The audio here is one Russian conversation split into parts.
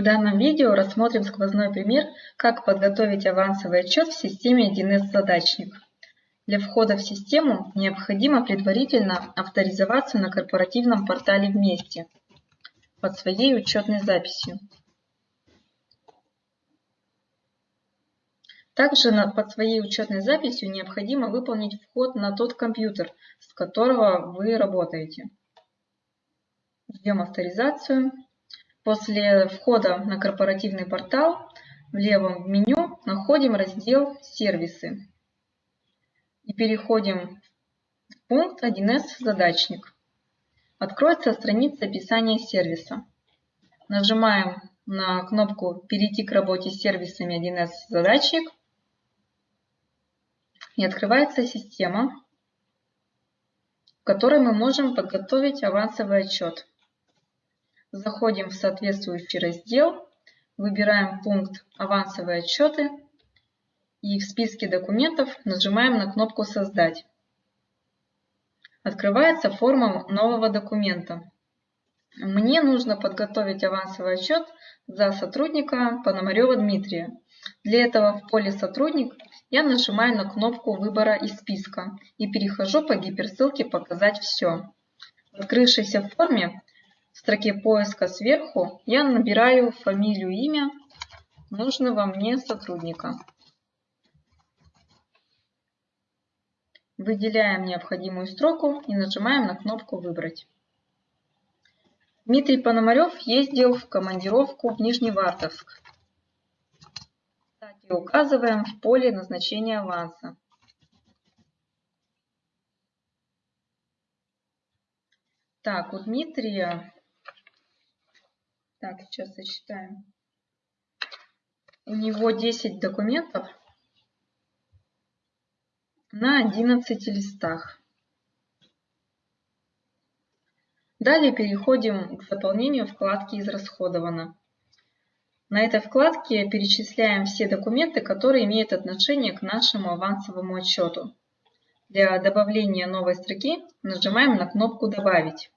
В данном видео рассмотрим сквозной пример, как подготовить авансовый отчет в системе 1С задачник. Для входа в систему необходимо предварительно авторизоваться на корпоративном портале «Вместе» под своей учетной записью. Также под своей учетной записью необходимо выполнить вход на тот компьютер, с которого вы работаете. Ждем авторизацию. После входа на корпоративный портал в левом меню находим раздел «Сервисы» и переходим в пункт 1С «Задачник». Откроется страница описания сервиса. Нажимаем на кнопку «Перейти к работе с сервисами 1С «Задачник» и открывается система, в которой мы можем подготовить авансовый отчет. Заходим в соответствующий раздел, выбираем пункт «Авансовые отчеты» и в списке документов нажимаем на кнопку «Создать». Открывается форма нового документа. Мне нужно подготовить авансовый отчет за сотрудника Пономарева Дмитрия. Для этого в поле «Сотрудник» я нажимаю на кнопку выбора из списка и перехожу по гиперссылке «Показать все». В открывшейся форме в строке поиска сверху я набираю фамилию, имя нужного мне сотрудника. Выделяем необходимую строку и нажимаем на кнопку «Выбрать». Дмитрий Пономарев ездил в командировку в Нижневартовск. Кстати, указываем в поле назначения аванса. Так, у Дмитрия... Так, сейчас сочетаем. У него 10 документов на 11 листах. Далее переходим к заполнению вкладки «Израсходовано». На этой вкладке перечисляем все документы, которые имеют отношение к нашему авансовому отчету. Для добавления новой строки нажимаем на кнопку «Добавить».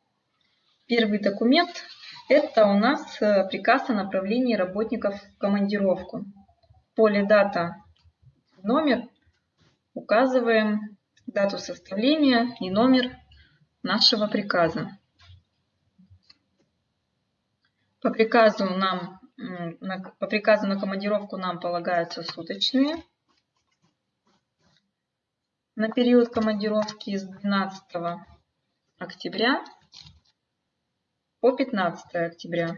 Первый документ – это у нас э, приказ о направлении работников в командировку. В поле «Дата» номер указываем дату составления и номер нашего приказа. По приказу, нам, по приказу на командировку нам полагаются суточные. На период командировки с 12 октября по 15 октября.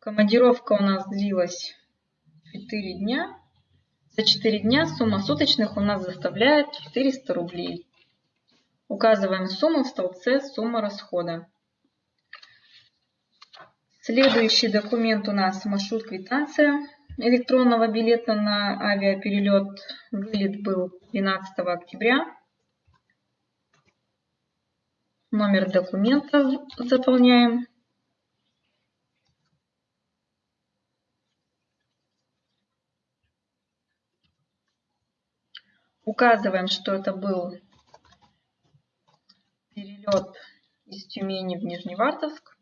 Командировка у нас длилась 4 дня. За 4 дня сумма суточных у нас составляет 400 рублей. Указываем сумму в столбце «Сумма расхода». Следующий документ у нас маршрут-квитанция электронного билета на авиаперелет. Вылет был 12 октября. Номер документа заполняем. Указываем, что это был перелет из Тюмени в Нижневартовск.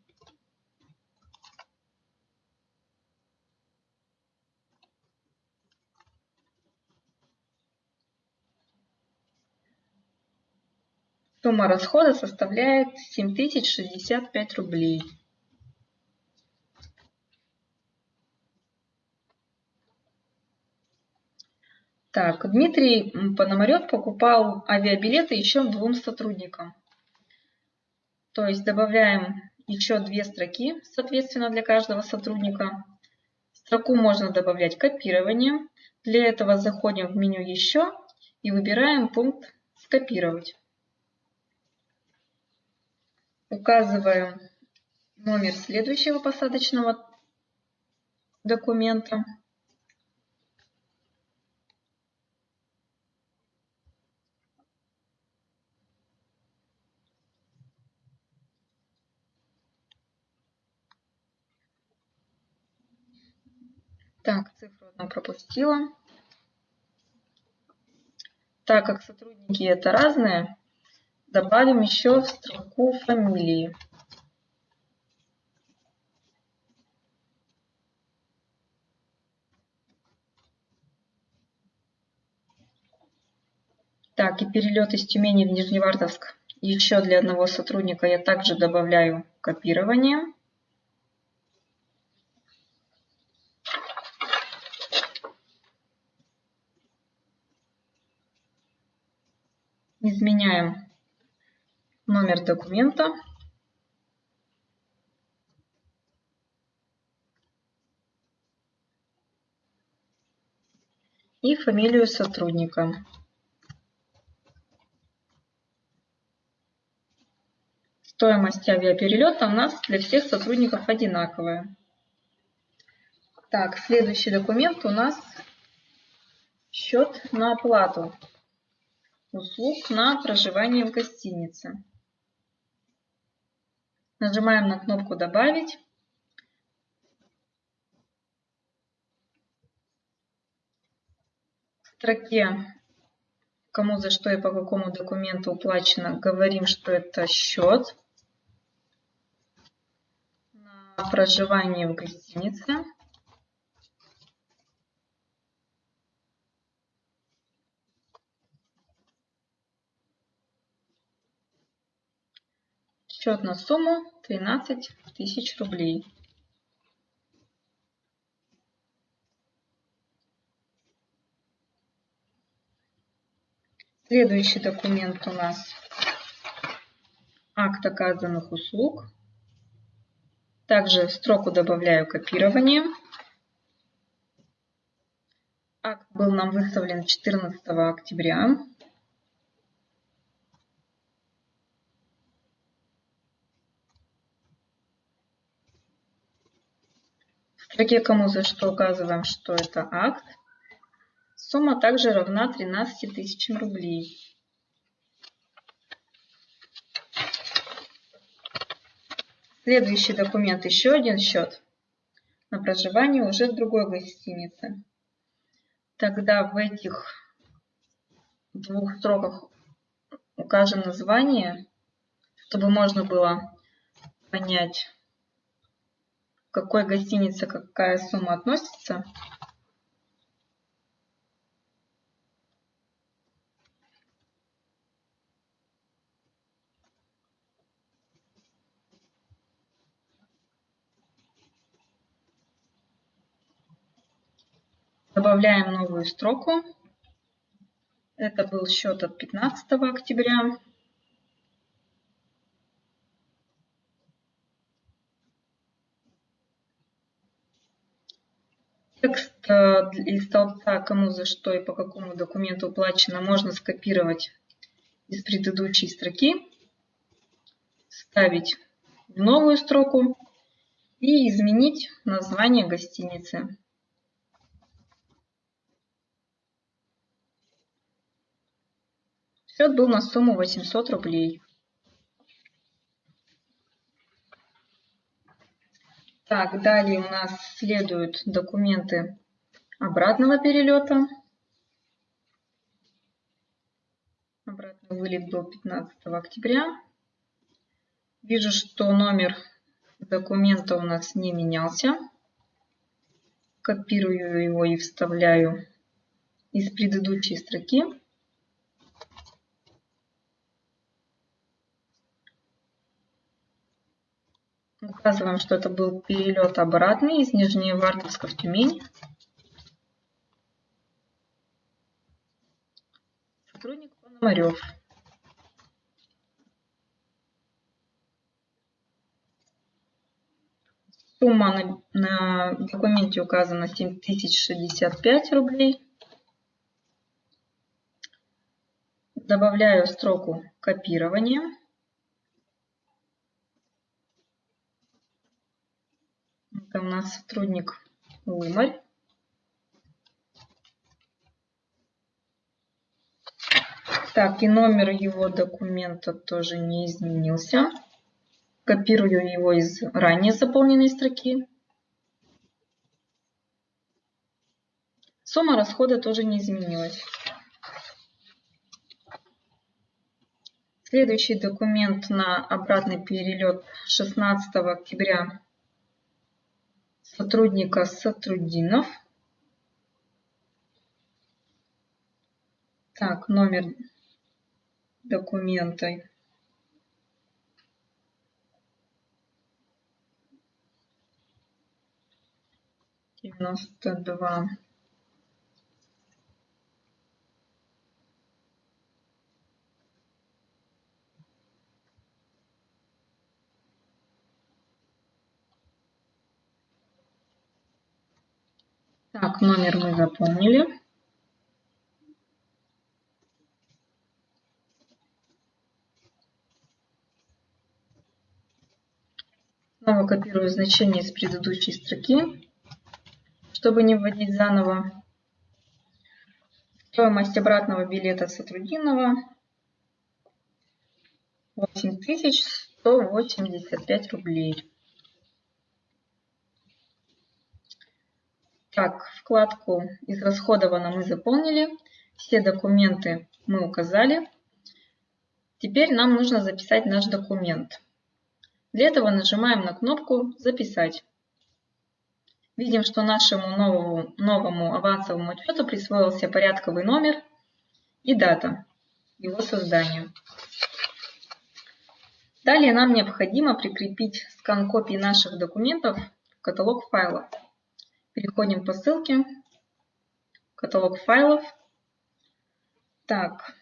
Сумма расхода составляет 7065 рублей. Так, Дмитрий Пономарев покупал авиабилеты еще двум сотрудникам. То есть добавляем еще две строки, соответственно, для каждого сотрудника. Строку можно добавлять копирование. Для этого заходим в меню «Еще» и выбираем пункт «Скопировать». Указываем номер следующего посадочного документа. Так, цифру одну пропустила. Так как сотрудники это разные, добавим еще в строку фамилии. Так, и перелет из Тюмени в Нижневартовск еще для одного сотрудника я также добавляю копирование. Изменяем номер документа. И фамилию сотрудника. Стоимость авиаперелета у нас для всех сотрудников одинаковая. Так, следующий документ у нас счет на оплату услуг на проживание в гостинице. Нажимаем на кнопку «Добавить». В строке «Кому за что и по какому документу уплачено» говорим, что это счет на проживание в гостинице. Счет на сумму 13 тысяч рублей. Следующий документ у нас акт оказанных услуг. Также в строку добавляю копирование. Акт был нам выставлен 14 октября. Строке «Кому за что» указываем, что это акт. Сумма также равна 13 тысячам рублей. Следующий документ еще один счет на проживание уже в другой гостинице. Тогда в этих двух строках укажем название, чтобы можно было понять, какой гостинице какая сумма относится. Добавляем новую строку. Это был счет от 15 октября. Из столбца «Кому за что и по какому документу уплачено» можно скопировать из предыдущей строки, вставить в новую строку и изменить название гостиницы. Счет был на сумму 800 рублей. Так, далее у нас следуют документы обратного перелета. Обратный вылет был 15 октября. Вижу, что номер документа у нас не менялся. Копирую его и вставляю из предыдущей строки. Указываем, что это был перелет обратный из Нижневартовска в Тюмень. Сотрудник Пономарев. Сумма на, на документе указана 7065 рублей. Добавляю строку копирования. Это у нас сотрудник Лымарь. Так, и номер его документа тоже не изменился. Копирую его из ранее заполненной строки. Сумма расхода тоже не изменилась. Следующий документ на обратный перелет 16 октября сотрудника Сотрудинов. Так, номер документа. Девяносто два. Так, номер мы заполнили. Снова копирую значение из предыдущей строки, чтобы не вводить заново. Стоимость обратного билета Сотрудинова 8185 рублей. Так, вкладку «Израсходовано» мы заполнили, все документы мы указали. Теперь нам нужно записать наш документ. Для этого нажимаем на кнопку «Записать». Видим, что нашему новому, новому авансовому отчету присвоился порядковый номер и дата его создания. Далее нам необходимо прикрепить скан копий наших документов в каталог файлов. Переходим по ссылке. Каталог файлов. Так.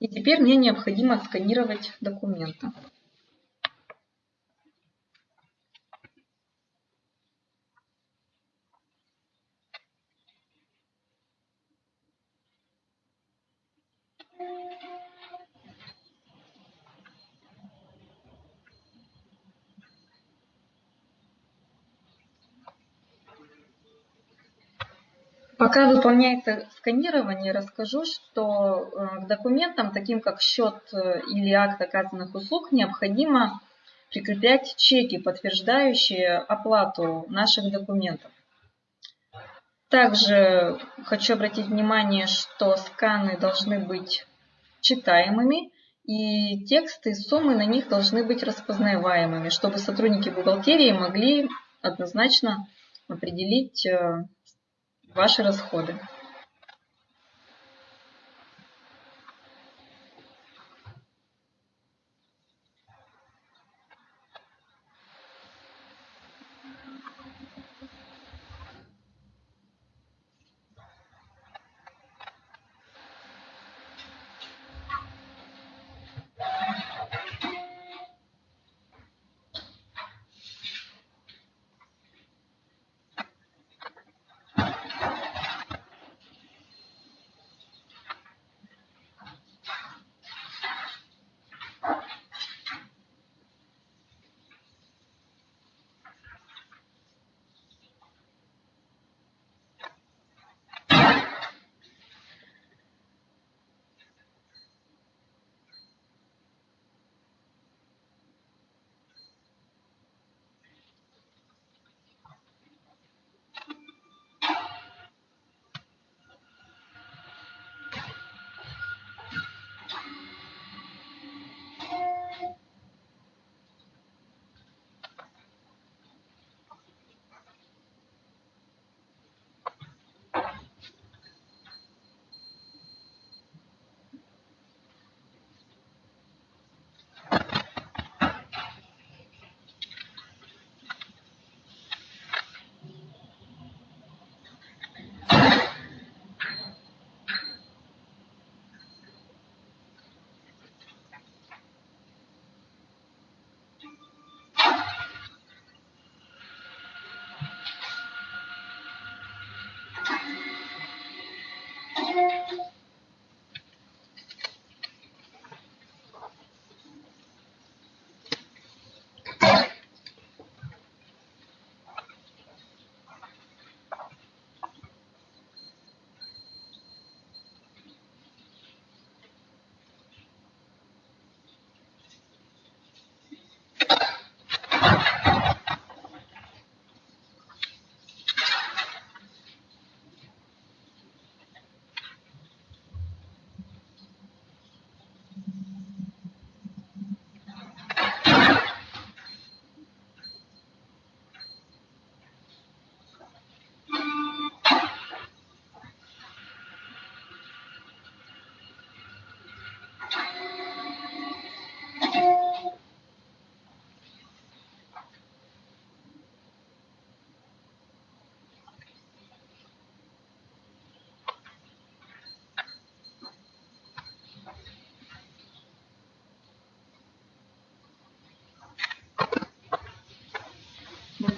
И теперь мне необходимо сканировать документы. Пока выполняется сканирование, расскажу, что э, к документам, таким как счет э, или акт оказанных услуг, необходимо прикреплять чеки, подтверждающие оплату наших документов. Также хочу обратить внимание, что сканы должны быть читаемыми, и тексты, суммы на них должны быть распознаваемыми, чтобы сотрудники бухгалтерии могли однозначно определить э, ваши расходы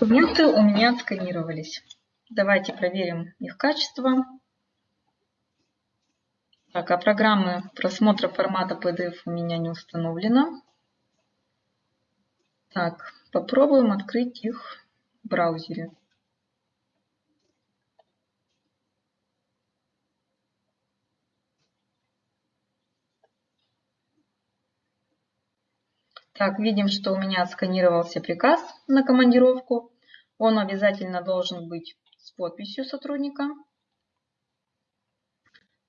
документы у меня отсканировались. Давайте проверим их качество. Так, а программы просмотра формата PDF у меня не установлена. Так, попробуем открыть их в браузере. Так, видим, что у меня отсканировался приказ на командировку. Он обязательно должен быть с подписью сотрудника.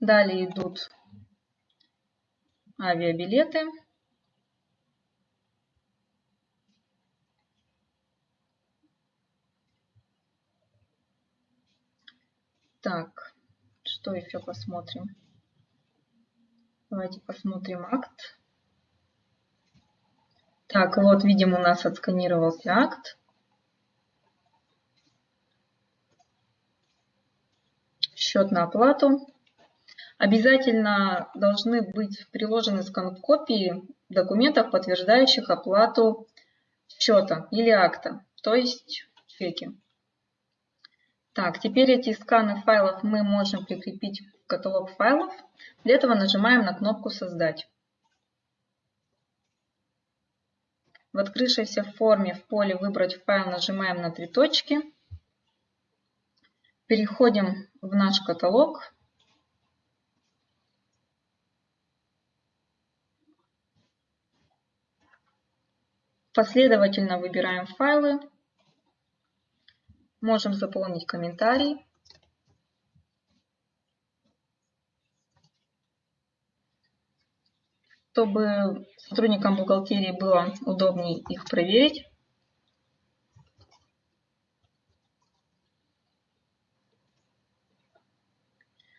Далее идут авиабилеты. Так, что еще посмотрим? Давайте посмотрим акт. Так, вот видим, у нас отсканировался акт. Счет на оплату. Обязательно должны быть приложены скан-копии документов, подтверждающих оплату счета или акта, то есть чеки. Так, теперь эти сканы файлов мы можем прикрепить в каталог файлов. Для этого нажимаем на кнопку «Создать». В открывшейся форме в поле «Выбрать файл» нажимаем на три точки. Переходим в наш каталог. Последовательно выбираем файлы. Можем заполнить комментарий. Чтобы сотрудникам бухгалтерии было удобнее их проверить.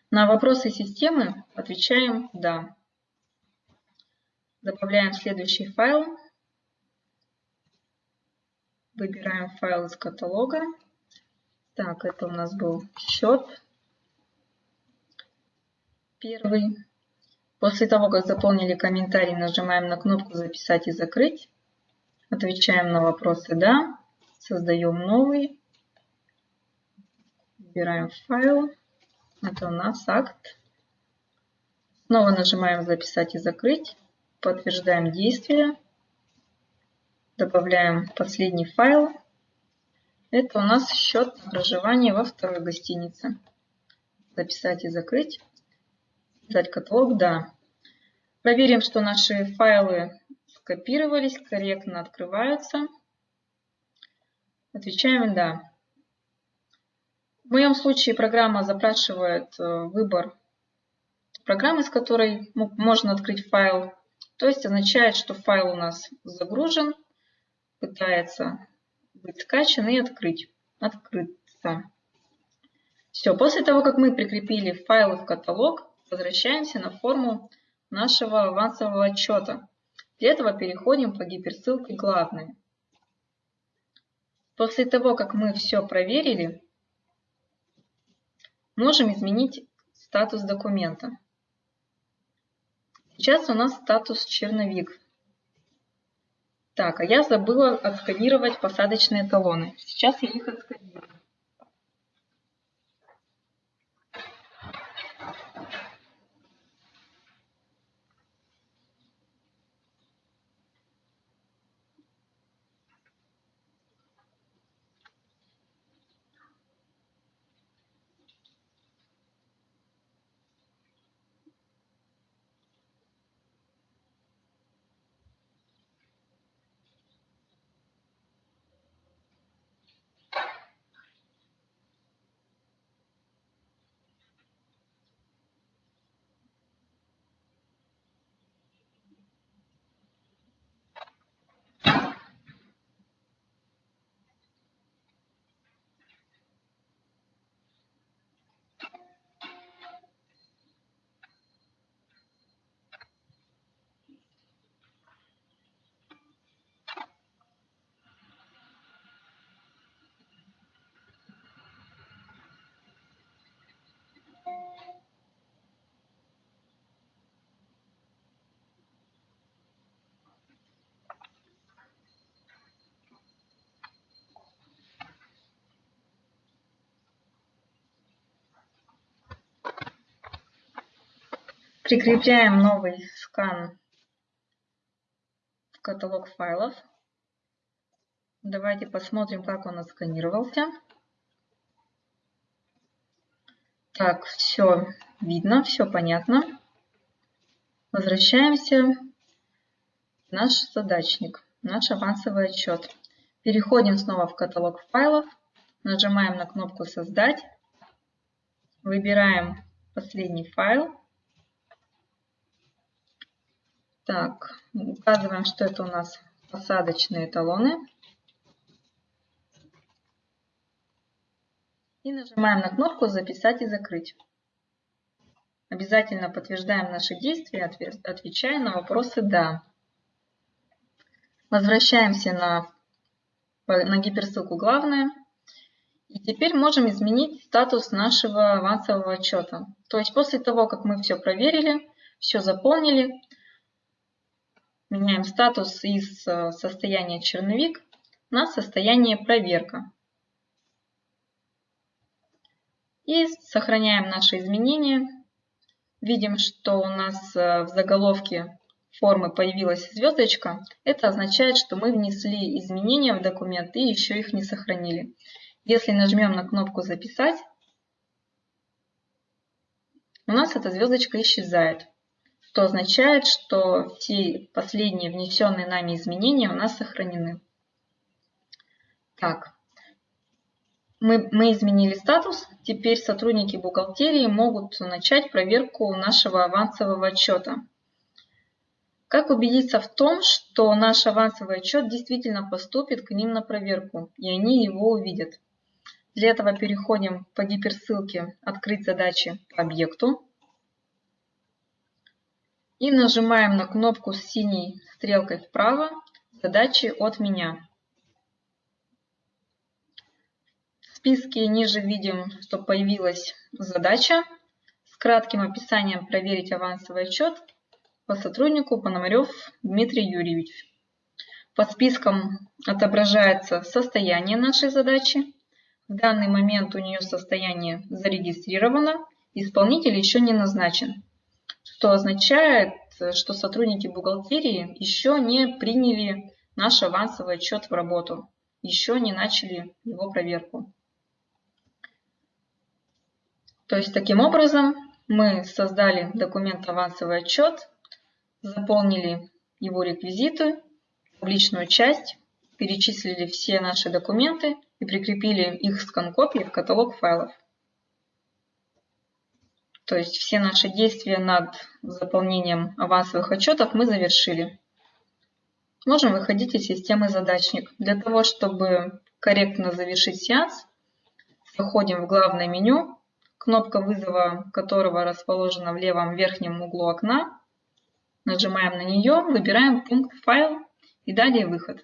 На вопросы системы отвечаем «Да». Добавляем следующий файл. Выбираем файл из каталога. Так, это у нас был счет. Первый. После того, как заполнили комментарий, нажимаем на кнопку «Записать и закрыть». Отвечаем на вопросы «Да». Создаем новый. Выбираем файл. Это у нас акт. Снова нажимаем «Записать и закрыть». Подтверждаем действие. Добавляем последний файл. Это у нас счет проживания во второй гостинице. Записать и закрыть. Дать каталог, да. Проверим, что наши файлы скопировались, корректно открываются. Отвечаем «Да». В моем случае программа запрашивает э, выбор программы, с которой можно открыть файл. То есть означает, что файл у нас загружен, пытается быть скачан и открыть. Открыться. Все, после того, как мы прикрепили файлы в каталог, возвращаемся на форму нашего авансового отчета. Для этого переходим по гиперссылке «Главное». После того, как мы все проверили, можем изменить статус документа. Сейчас у нас статус черновик. Так, а я забыла отсканировать посадочные талоны. Сейчас я их отсканирую. Прикрепляем новый скан в каталог файлов. Давайте посмотрим, как он отсканировался. Так, все видно, все понятно. Возвращаемся в наш задачник, наш авансовый отчет. Переходим снова в каталог файлов, нажимаем на кнопку «Создать», выбираем последний файл. Так, указываем, что это у нас посадочные талоны. И нажимаем на кнопку «Записать и закрыть». Обязательно подтверждаем наши действия, отвечая на вопросы «Да». Возвращаемся на, на гиперссылку «Главное». И теперь можем изменить статус нашего авансового отчета. То есть после того, как мы все проверили, все заполнили, меняем статус из э, состояния черновик на состояние проверка. И сохраняем наши изменения. Видим, что у нас э, в заголовке формы появилась звездочка. Это означает, что мы внесли изменения в документ и еще их не сохранили. Если нажмем на кнопку «Записать», у нас эта звездочка исчезает, что означает, что все последние внесенные нами изменения у нас сохранены. Так, мы, мы изменили статус, теперь сотрудники бухгалтерии могут начать проверку нашего авансового отчета. Как убедиться в том, что наш авансовый отчет действительно поступит к ним на проверку, и они его увидят? Для этого переходим по гиперссылке «Открыть задачи по объекту» и нажимаем на кнопку с синей стрелкой вправо «Задачи от меня». списке ниже видим, что появилась задача с кратким описанием «Проверить авансовый отчет» по сотруднику Пономарев Дмитрий Юрьевич. Под списком отображается состояние нашей задачи. В данный момент у нее состояние зарегистрировано, исполнитель еще не назначен, что означает, что сотрудники бухгалтерии еще не приняли наш авансовый отчет в работу, еще не начали его проверку. То есть таким образом мы создали документ авансовый отчет, заполнили его реквизиты, табличную часть, перечислили все наши документы и прикрепили их скан-копии в каталог файлов. То есть все наши действия над заполнением авансовых отчетов мы завершили. Можем выходить из системы задачник. Для того, чтобы корректно завершить сеанс, заходим в главное меню, кнопка вызова которого расположена в левом верхнем углу окна. Нажимаем на нее, выбираем пункт «Файл» и далее «Выход».